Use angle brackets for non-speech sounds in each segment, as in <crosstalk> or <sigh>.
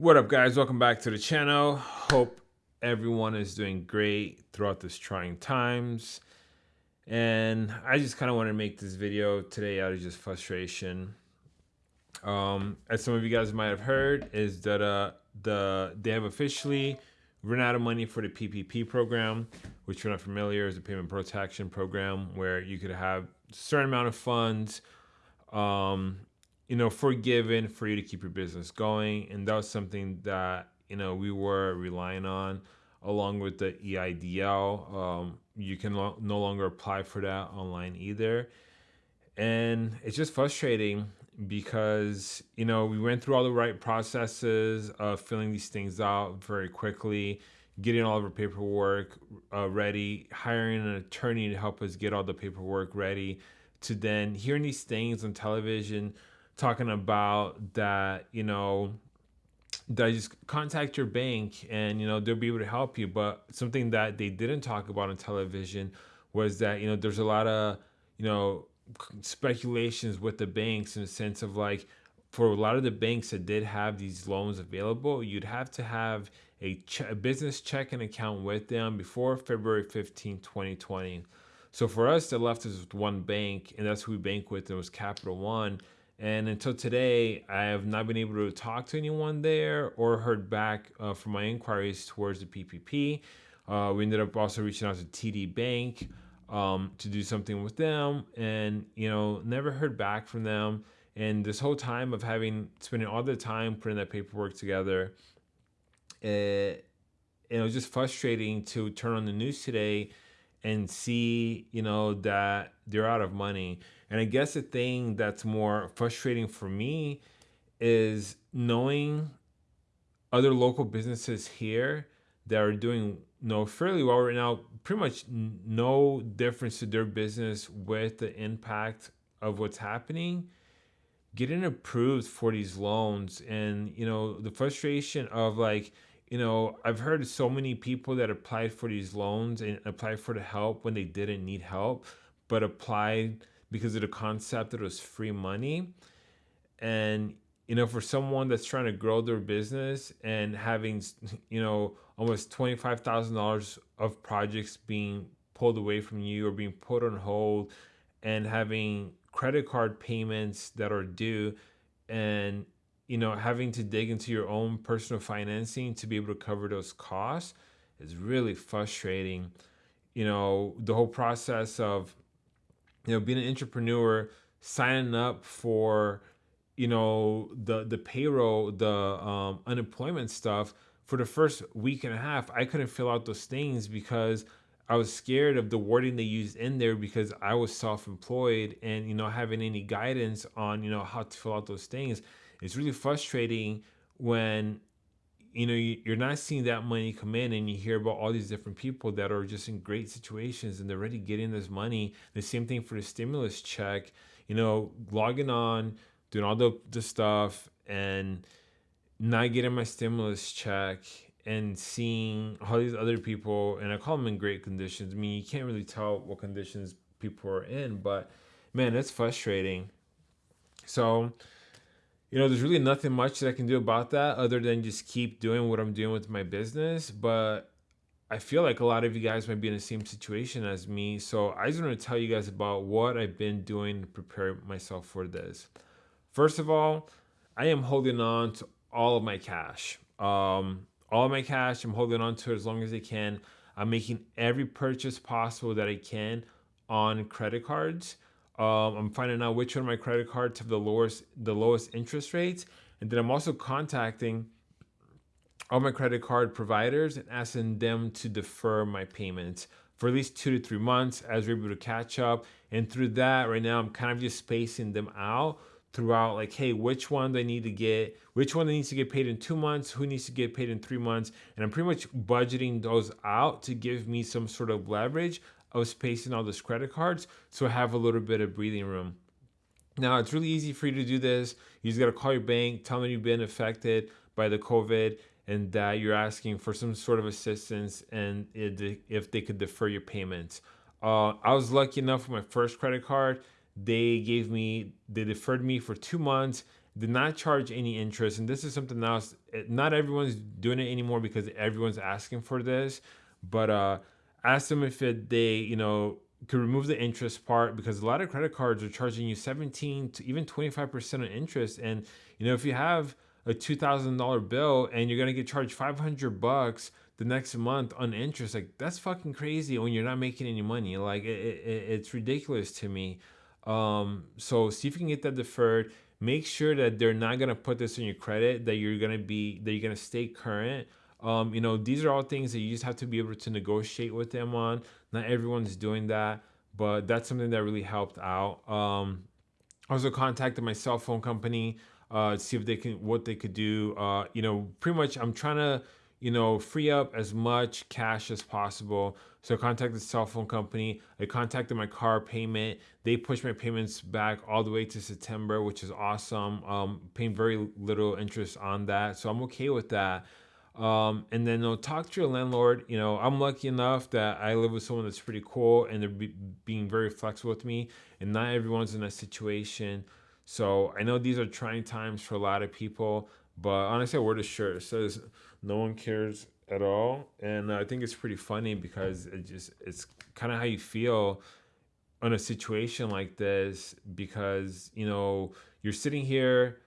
What up guys, welcome back to the channel. Hope everyone is doing great throughout this trying times. And I just kind of want to make this video today out of just frustration. Um, as some of you guys might have heard, is that uh, the they have officially run out of money for the PPP program, which you're not familiar is a payment protection program where you could have a certain amount of funds um, you know, forgiven for you to keep your business going. And that was something that, you know, we were relying on along with the EIDL. Um, you can lo- no longer apply for that online either. And it's just frustrating because, you know, we went through all the right processes of filling these things out very quickly, getting all of our paperwork uh, ready, hiring an attorney to help us get all the paperwork ready, to then hearing these things on television talking about that, you know, that just contact your bank and you know they'll be able to help you. But something that they didn't talk about on television was that you know there's a lot of you know speculations with the banks in the sense of like for a lot of the banks that did have these loans available, you'd have to have a, ch- a business checking account with them before February 15, 2020. So for us, they left us with one bank, and that's who we bank with. It was Capital One. And until today, I have not been able to talk to anyone there or heard back uh, from my inquiries towards the PPP. Uh, we ended up also reaching out to TD Bank um, to do something with them, and you know, never heard back from them. And this whole time of having spending all the time putting that paperwork together, it, it was just frustrating to turn on the news today and see, you know, that they're out of money. And I guess the thing that's more frustrating for me is knowing other local businesses here that are doing you know fairly well right now pretty much no difference to their business with the impact of what's happening getting approved for these loans and you know the frustration of like you know, I've heard so many people that applied for these loans and applied for the help when they didn't need help, but applied because of the concept that it was free money. And, you know, for someone that's trying to grow their business and having, <laughs> you know, almost $25,000 of projects being pulled away from you or being put on hold and having credit card payments that are due and you know, having to dig into your own personal financing to be able to cover those costs is really frustrating. You know, the whole process of, you know, being an entrepreneur, signing up for, you know, the the payroll, the um, unemployment stuff for the first week and a half, I couldn't fill out those things because I was scared of the wording they used in there because I was self-employed and you know having any guidance on you know how to fill out those things it's really frustrating when you know you're not seeing that money come in and you hear about all these different people that are just in great situations and they're already getting this money. The same thing for the stimulus check you know logging on doing all the, the stuff and not getting my stimulus check and seeing all these other people and i call them in great conditions. I mean you can't really tell what conditions people are in but man it's frustrating. So you know, there's really nothing much that I can do about that other than just keep doing what I'm doing with my business. But I feel like a lot of you guys might be in the same situation as me. So I just want to tell you guys about what I've been doing to prepare myself for this. First of all, I am holding on to all of my cash. Um, all of my cash, I'm holding on to it as long as I can. I'm making every purchase possible that I can on credit cards. Um, I'm finding out which one of my credit cards have the lowest the lowest interest rates, and then I'm also contacting all my credit card providers and asking them to defer my payments for at least two to three months as we're able to catch up. And through that, right now, I'm kind of just spacing them out throughout like hey which one do i need to get? Which one needs to get paid in two months? Who needs to get paid in three months? And i'm pretty much budgeting those out to give me some sort of leverage of spacing all those credit cards so I have a little bit of breathing room. Now, it's really easy for you to do this. You just got to call your bank, tell them you've been affected by the COVID and that you're asking for some sort of assistance and if they could defer your payments. Uh, I was lucky enough with my first credit card. They gave me, they deferred me for two months. did not charge any interest. And this is something else. Not everyone's doing it anymore because everyone's asking for this. But uh, ask them if it, they, you know, could remove the interest part because a lot of credit cards are charging you 17 to even 25% on interest. And, you know, if you have a $2,000 bill and you're going to get charged 500 bucks the next month on interest, like that's fucking crazy when you're not making any money. Like it, it, it's ridiculous to me. Um, so see if you can get that deferred. Make sure that they're not going to put this on your credit, that you're going to be, that you're going to stay current. Um, you know, these are all things that you just have to be able to negotiate with them on. Not everyone's doing that, but that's something that really helped out. Um, I also contacted my cell phone company uh, see if they can what they could do. Uh, you know, pretty much I'm trying to you know free up as much cash as possible. So I contacted the cell phone company. I contacted my car payment. They pushed my payments back all the way to September, which is awesome. Um, paying very little interest on that, so I'm okay with that. Um, and then you know, talk to your landlord. You know, I'm lucky enough that I live with someone that's pretty cool and they're be being very flexible with me. And not everyone's in that situation. So I know these are trying times for a lot of people, but honestly, word is sure. It says no one cares at all, and I think it's pretty funny because it just it's kind of how you feel on a situation like this because you know you're sitting here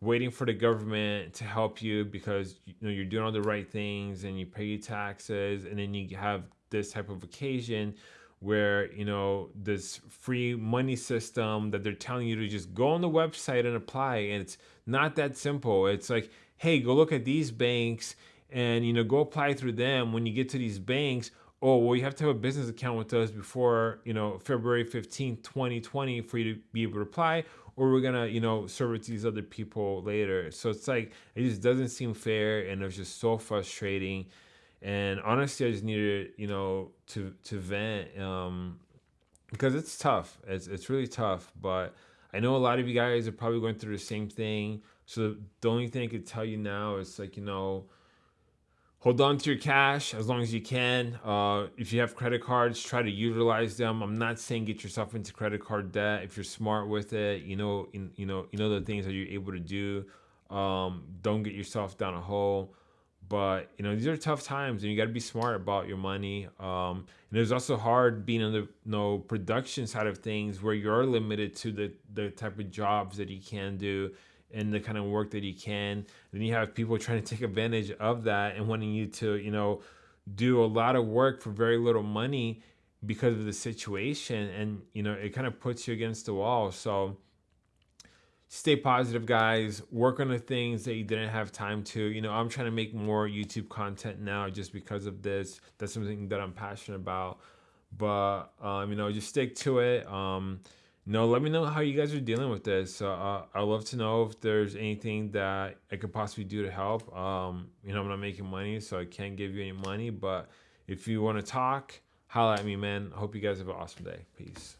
waiting for the government to help you because you know you're doing all the right things and you pay your taxes and then you have this type of occasion where you know this free money system that they're telling you to just go on the website and apply. And it's not that simple. It's like hey go look at these banks and you know go apply through them. When you get to these banks oh well you have to have a business account with us before you know february 15th 2020 for you to be able to apply or we're gonna you know serve it to these other people later. So it's like it just doesn't seem fair and it's just so frustrating. And honestly i just needed you know to to vent um because it's tough. It's, it's really tough but i know a lot of you guys are probably going through the same thing. So the only thing i could tell you now is like you know hold on to your cash as long as you can. Uh, if you have credit cards try to utilize them. I'm not saying get yourself into credit card debt if you're smart with it. You know in, you know you know the things that you're able to do. Um, don't get yourself down a hole. But you know these are tough times and you got to be smart about your money. Um, and it's also hard being on the you know, production side of things where you're limited to the the type of jobs that you can do and the kind of work that you can then you have people trying to take advantage of that and wanting you to you know do a lot of work for very little money because of the situation. And you know it kind of puts you against the wall. So stay positive guys. Work on the things that you didn't have time to. You know i'm trying to make more youtube content now just because of this. That's something that i'm passionate about. But um, you know just stick to it. Um, know let me know how you guys are dealing with this. Uh, i'd love to know if there's anything that i could possibly do to help. Um, you know i'm not making money so i can't give you any money but if you want to talk holla at me man. I hope you guys have an awesome day. Peace